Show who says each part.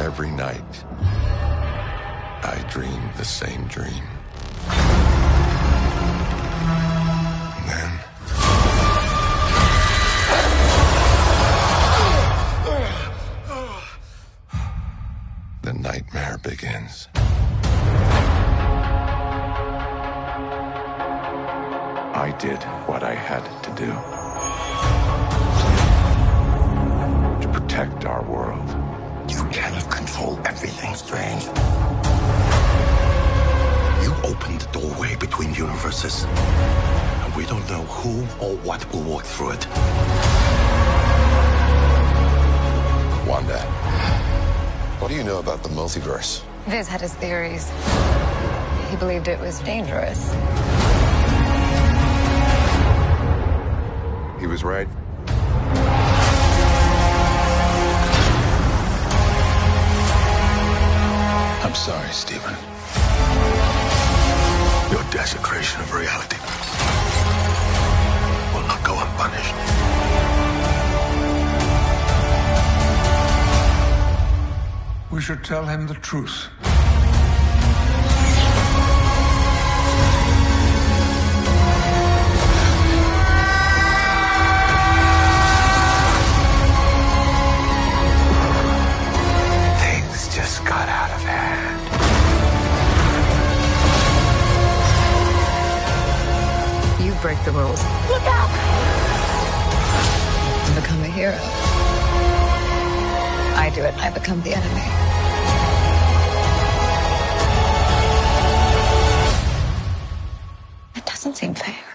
Speaker 1: every night, I dream the same dream. Then. The nightmare begins. I did what I had to do
Speaker 2: universes, and we don't know who or what will walk through it.
Speaker 1: Wanda, what do you know about the multiverse?
Speaker 3: Vis had his theories. He believed it was dangerous.
Speaker 1: He was right.
Speaker 2: I'm sorry, Stephen. Your desecration of reality will not go unpunished.
Speaker 4: We should tell him the truth.
Speaker 3: Break the rules. Look out! To become a hero. I do it, I become the enemy. It doesn't seem fair.